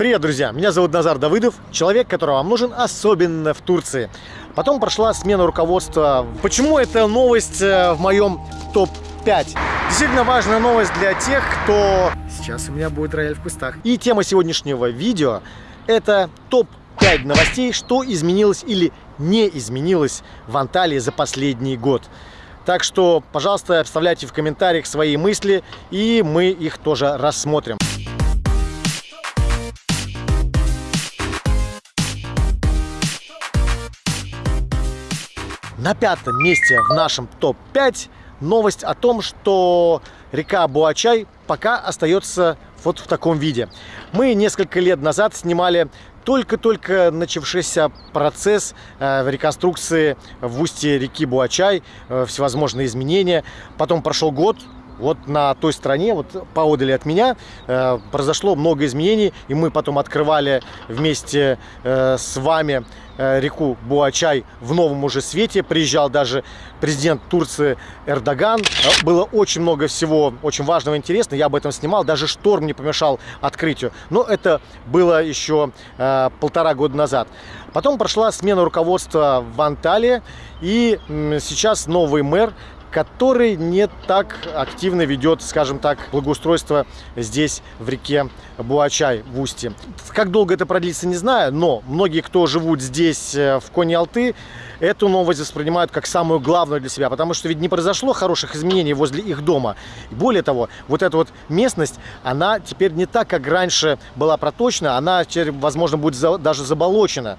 Привет, друзья! Меня зовут Назар Давыдов, человек, который вам нужен особенно в Турции. Потом прошла смена руководства. Почему эта новость э, в моем топ-5? Действительно важная новость для тех, кто... Сейчас у меня будет рояль в кустах. И тема сегодняшнего видео – это топ-5 новостей, что изменилось или не изменилось в Анталии за последний год. Так что, пожалуйста, оставляйте в комментариях свои мысли, и мы их тоже рассмотрим. На пятом месте в нашем топ-5 новость о том, что река Буачай пока остается вот в таком виде. Мы несколько лет назад снимали только-только начавшийся процесс э, реконструкции в устье реки Буачай, э, всевозможные изменения. Потом прошел год, вот на той стороне, вот поодали от меня, э, произошло много изменений, и мы потом открывали вместе э, с вами э, реку Буачай в новом уже свете. Приезжал даже президент Турции Эрдоган. Э, было очень много всего очень важного и интересного. Я об этом снимал. Даже шторм не помешал открытию. Но это было еще э, полтора года назад. Потом прошла смена руководства в Анталии. И сейчас новый мэр который не так активно ведет, скажем так, благоустройство здесь, в реке Буачай, в устье. Как долго это продлится, не знаю, но многие, кто живут здесь, э, в Кони-Алты, эту новость воспринимают как самую главную для себя, потому что ведь не произошло хороших изменений возле их дома. И более того, вот эта вот местность, она теперь не так, как раньше была проточена, она теперь, возможно, будет даже заболочена.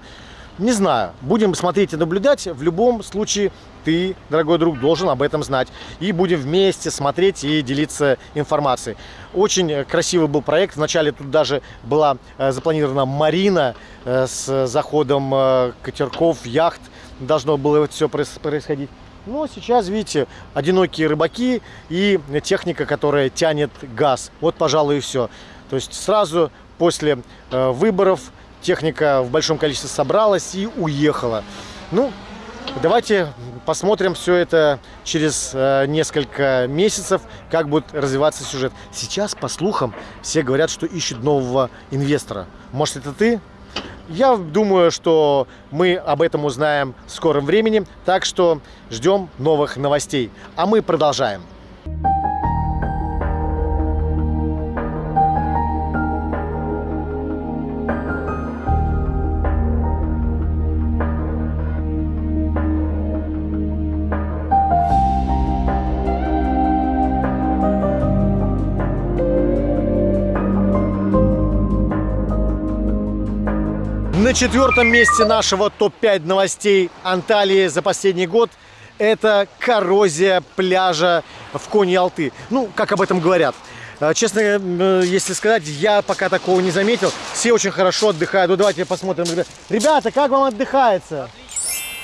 Не знаю, будем смотреть и наблюдать. В любом случае, ты, дорогой друг, должен об этом знать. И будем вместе смотреть и делиться информацией. Очень красивый был проект. Вначале тут даже была э, запланирована марина э, с заходом э, катерков, яхт. Должно было все происходить. Но сейчас, видите, одинокие рыбаки и техника, которая тянет газ. Вот, пожалуй, и все. То есть сразу после выборов техника в большом количестве собралась и уехала. Ну, давайте посмотрим все это через э, несколько месяцев, как будет развиваться сюжет. Сейчас, по слухам, все говорят, что ищут нового инвестора. Может, это ты? Я думаю, что мы об этом узнаем в скором времени, так что ждем новых новостей. А мы продолжаем. На четвертом месте нашего топ-5 новостей Анталии за последний год это коррозия пляжа в Кони-Алты. Ну, как об этом говорят. А, честно, э, если сказать, я пока такого не заметил. Все очень хорошо отдыхают. Ну, давайте посмотрим. Ребята, как вам отдыхается?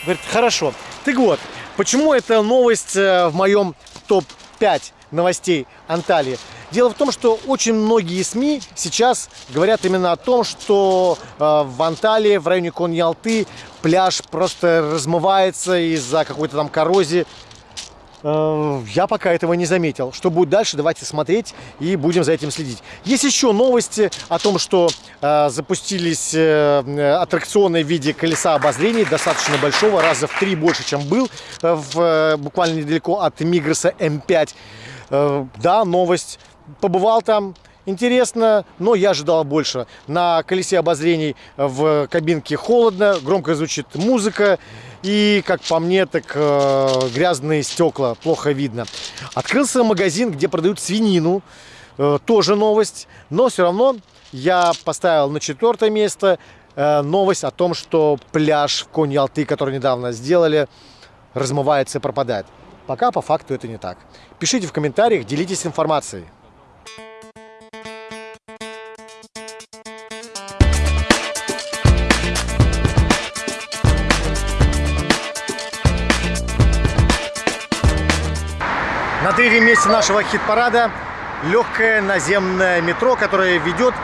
Говорит, хорошо. Так вот, почему эта новость э, в моем топ-5 новостей Анталии? Дело в том, что очень многие СМИ сейчас говорят именно о том, что э, в Анталии, в районе Коньялты, пляж просто размывается из-за какой-то там коррозии. Э, я пока этого не заметил. Что будет дальше, давайте смотреть и будем за этим следить. Есть еще новости о том, что э, запустились э, аттракционы в виде колеса обозрений, достаточно большого, раза в три больше, чем был э, в, э, буквально недалеко от Мигроса М5. Э, да, новость побывал там, интересно, но я ожидал больше. На колесе обозрений в кабинке холодно, громко звучит музыка. И, как по мне, так э, грязные стекла, плохо видно. Открылся магазин, где продают свинину. Э, тоже новость. Но все равно я поставил на четвертое место э, новость о том, что пляж в Конь-Ялты, который недавно сделали, размывается и пропадает. Пока по факту это не так. Пишите в комментариях, делитесь информацией. Третьем месте нашего хит-парада легкое наземное метро, которое ведет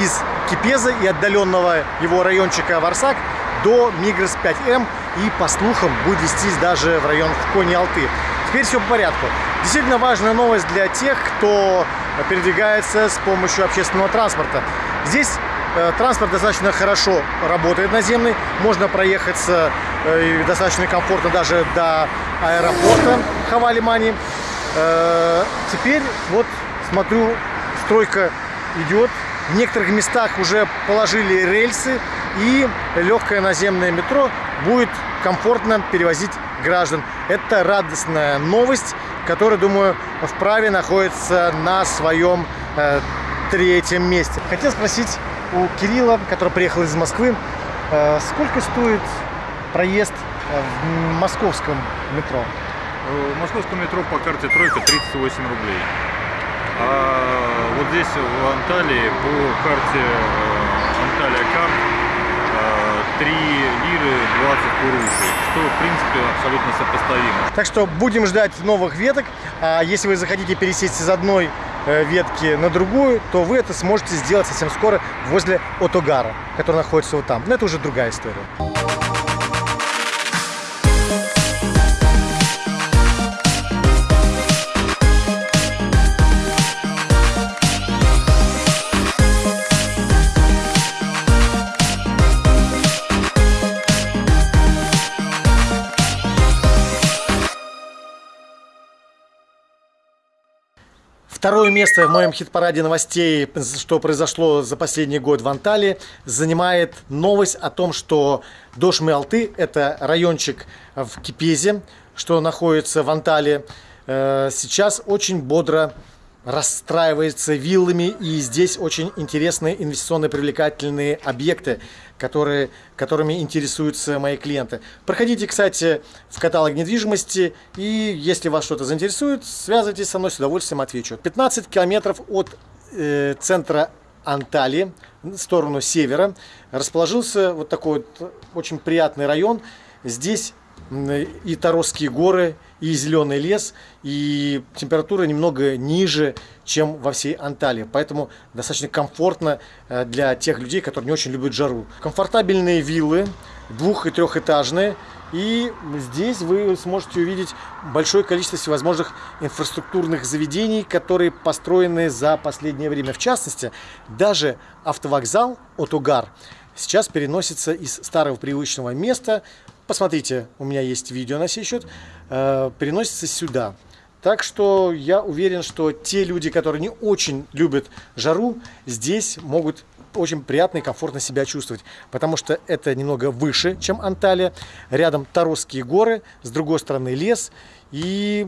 из Кипеза и отдаленного его райончика Варсак до Мигрос 5М и, по слухам, будет вестись даже в район Кони-Алты. Теперь все по порядку. Действительно важная новость для тех, кто передвигается с помощью общественного транспорта. Здесь Э, транспорт достаточно хорошо работает наземный. Можно проехаться э, достаточно комфортно даже до аэропорта Хавалимани. Э, теперь вот смотрю, стройка идет. В некоторых местах уже положили рельсы и легкое наземное метро будет комфортно перевозить граждан. Это радостная новость, которая, думаю, вправе находится на своем э, третьем месте. Хотел спросить у Кирилла, который приехал из Москвы, э, сколько стоит проезд э, в московском метро? В московском метро по карте «Тройка» 38 рублей. А вот здесь, в Анталии, по карте э, Анталия Карт 3 лиры 20 курушей, что, в принципе, абсолютно сопоставимо. Так что будем ждать новых веток. А если вы захотите пересесть из одной э, ветки на другую, то вы это сможете сделать совсем скоро возле Отогара, который находится вот там. Но это уже другая история. Второе место в моем хит-параде новостей, что произошло за последний год в Анталии, занимает новость о том, что Дошмы-Алты, это райончик в Кипезе, что находится в Анталии, э, сейчас очень бодро расстраивается виллами, и здесь очень интересные инвестиционно привлекательные объекты, которые, которыми интересуются мои клиенты. Проходите, кстати, в каталог недвижимости, и если вас что-то заинтересует, связывайтесь со мной, с удовольствием отвечу. 15 километров от э, центра Анталии, в сторону севера, расположился вот такой вот очень приятный район. Здесь и Таросские горы, и зеленый лес, и температура немного ниже, чем во всей Анталии. Поэтому достаточно комфортно э, для тех людей, которые не очень любят жару. Комфортабельные виллы, двух- и трехэтажные. И здесь вы сможете увидеть большое количество всевозможных инфраструктурных заведений, которые построены за последнее время. В частности, даже автовокзал Отугар сейчас переносится из старого привычного места посмотрите, у меня есть видео на сей счет, э, переносится сюда. Так что я уверен, что те люди, которые не очень любят жару, здесь могут очень приятно и комфортно себя чувствовать, потому что это немного выше, чем Анталия. Рядом Таросские горы, с другой стороны лес. И,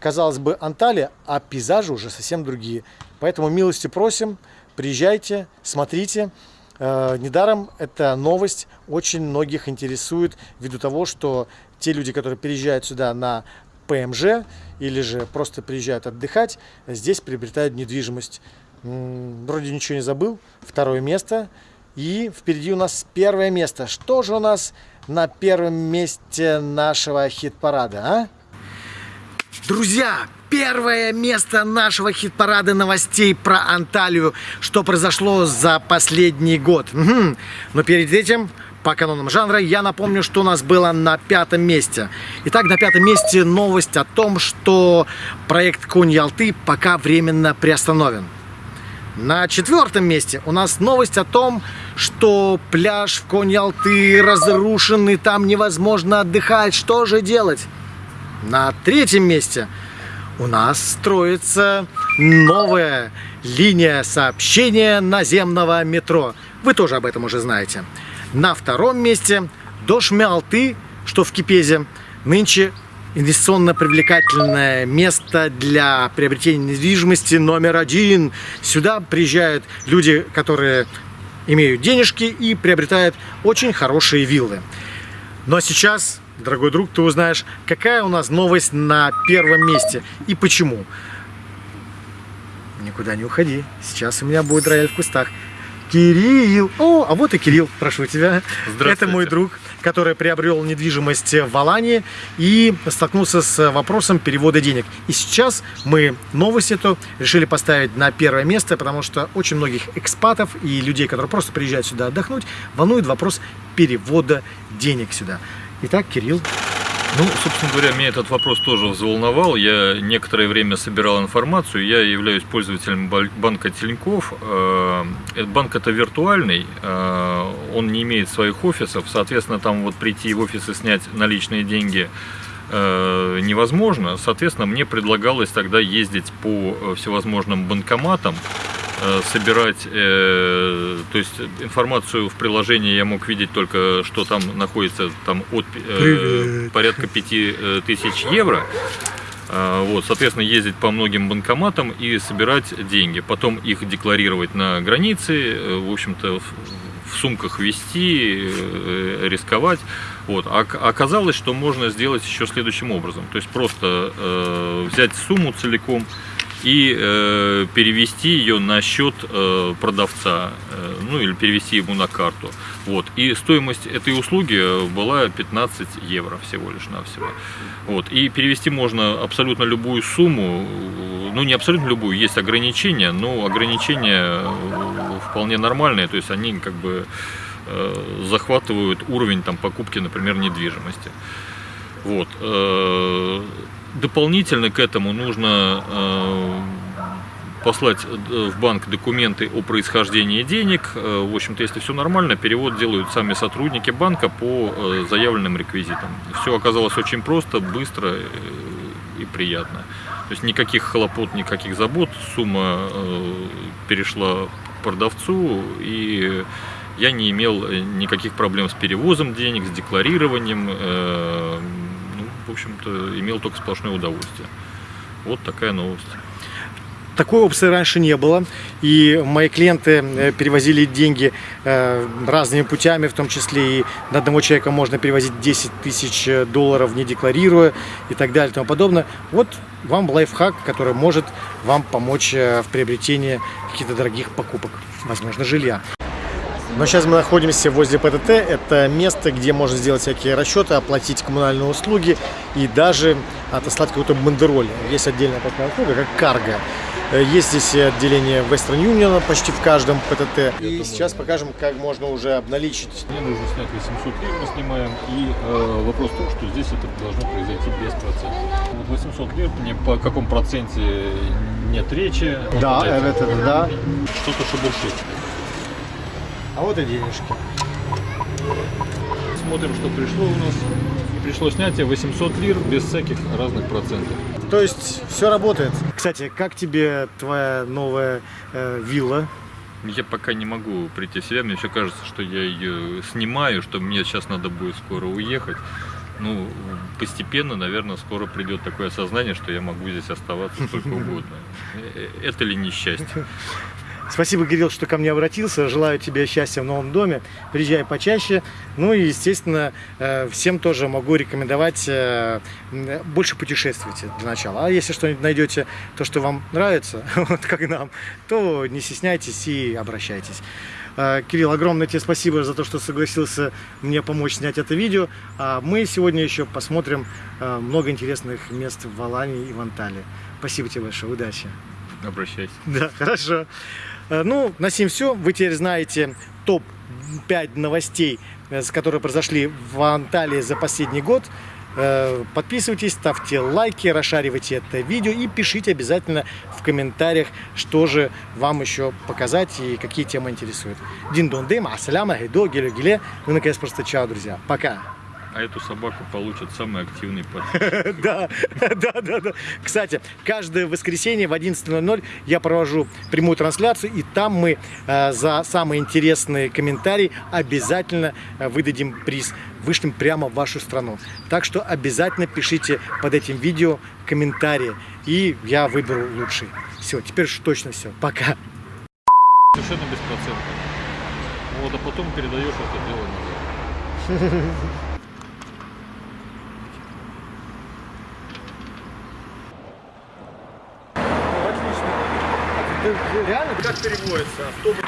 казалось бы, Анталия, а пейзажи уже совсем другие. Поэтому милости просим, приезжайте, смотрите. Э, недаром эта новость очень многих интересует ввиду того, что те люди, которые переезжают сюда на ПМЖ или же просто приезжают отдыхать, здесь приобретают недвижимость. Вроде ничего не забыл. Второе место. И впереди у нас первое место. Что же у нас на первом месте нашего хит-парада, а? Друзья, первое место нашего хит-парада новостей про Анталию, что произошло за последний год. Угу. Но перед этим, по канонам жанра, я напомню, что у нас было на пятом месте. Итак, на пятом месте новость о том, что проект Конь-Ялты пока временно приостановлен. На четвертом месте у нас новость о том, что пляж в Конь-Ялты разрушен и там невозможно отдыхать. Что же делать? На третьем месте – у нас строится новая линия сообщения наземного метро. Вы тоже об этом уже знаете. На втором месте Дошмялты, что в Кипезе, нынче инвестиционно привлекательное место для приобретения недвижимости номер один. Сюда приезжают люди, которые имеют денежки и приобретают очень хорошие виллы. Но сейчас дорогой друг, ты узнаешь, какая у нас новость на первом месте и почему. Никуда не уходи. Сейчас у меня будет рояль в кустах. Кирилл! О, а вот и Кирилл, прошу тебя. Это мой друг, который приобрел недвижимость в Алании и столкнулся с вопросом перевода денег. И сейчас мы новость эту решили поставить на первое место, потому что очень многих экспатов и людей, которые просто приезжают сюда отдохнуть, волнует вопрос перевода денег сюда. Итак, Кирилл, Ну, собственно говоря, меня этот вопрос тоже взволновал. Я некоторое время собирал информацию. Я являюсь пользователем банка Тинькофф. Э, банк это виртуальный, э, он не имеет своих офисов. Соответственно, там вот прийти в офис и снять наличные деньги э, невозможно. Соответственно, мне предлагалось тогда ездить по всевозможным банкоматам, Э, собирать, э, то есть информацию в приложении я мог видеть только, что там находится там от э, порядка 5000 евро. Э, вот, соответственно, ездить по многим банкоматам и собирать деньги. Потом их декларировать на границе, э, в общем-то, в сумках вести, рисковать. Вот. А оказалось, что можно сделать еще следующим образом. То есть просто э, взять сумму целиком, и э, перевести ее на счет э, продавца, э, ну или перевести ему на карту. Вот. И стоимость этой услуги была 15 евро всего лишь навсего. Вот. И перевести можно абсолютно любую сумму, ну не абсолютно любую, есть ограничения, но ограничения э, вполне нормальные, то есть они как бы э, захватывают уровень там, покупки, например, недвижимости. Вот. Э, дополнительно к этому нужно э, послать э, в банк документы о происхождении денег. В общем-то, если все нормально, перевод делают сами сотрудники банка по заявленным реквизитам. Все оказалось очень просто, быстро и приятно. То есть никаких хлопот, никаких забот. Сумма перешла продавцу и я не имел никаких проблем с перевозом денег, с декларированием в общем-то, имел только сплошное удовольствие. Вот такая новость. Такой опции раньше не было, и мои клиенты э, перевозили деньги э, разными путями, в том числе и на одного человека можно перевозить 10 тысяч долларов, не декларируя и так далее и тому подобное. Вот вам лайфхак, который может вам помочь э, в приобретении каких-то дорогих покупок, возможно, жилья. Но сейчас мы находимся возле ПТТ. Это место, где можно сделать всякие расчеты, оплатить коммунальные услуги и даже отослать какой-то бандероль. Есть отдельная такая услуга, как карго. Есть здесь отделение Western Union почти в каждом ПТТ. И сейчас покажем, как можно уже обналичить. Мне нужно снять 800 лир, мы снимаем. И э, вопрос в том, что здесь это должно произойти без процентов. Вот 800 лир, мне по каком проценте нет речи. Да, это, это да. Что-то шебуршит. А вот и денежки. Смотрим, что пришло у нас. Пришло снятие 800 лир без всяких разных процентов. То есть все работает. Кстати, как тебе твоя новая э, вилла? Я пока не могу прийти в себя. Мне все кажется, что я ее снимаю, что мне сейчас надо будет скоро уехать. Ну, постепенно, наверное, скоро придет такое осознание, что я могу здесь оставаться сколько угодно. Э, это ли несчастье? Спасибо, Кирилл, что ко мне обратился. Желаю тебе счастья в новом доме. Приезжай почаще. Ну и, естественно, э, всем тоже могу рекомендовать э, больше путешествуйте для начала. А если что-нибудь найдете, то, что вам нравится, вот как нам, то не стесняйтесь и обращайтесь. Э, Кирилл, огромное тебе спасибо за то, что согласился мне помочь снять это видео. А мы сегодня еще посмотрим много интересных мест в Алании и в Анталии. Спасибо тебе большое, удачи. Обращайся. Да, хорошо. Э, ну, на сим все. Вы теперь знаете топ-5 новостей, э, которые произошли в Анталии за последний год. Э, подписывайтесь, ставьте лайки, расшаривайте это видео и пишите обязательно в комментариях, что же вам еще показать и какие темы интересуют. Дин дон дым, ассаляма, гидо, гелю геле. Ну, наконец, просто чао, друзья. Пока а эту собаку получит самый активный подписчик. Да, да, да, да. Кстати, каждое воскресенье в 11.00 я провожу прямую трансляцию, и там мы э, за самые интересные комментарии обязательно э, выдадим приз. Вышлем прямо в вашу страну. Так что обязательно пишите под этим видео комментарии, и я выберу лучший. Все, теперь точно все. Пока. Совершенно беспроцентно. Вот, а потом передаешь это дело назад. реально как переводится? Автобус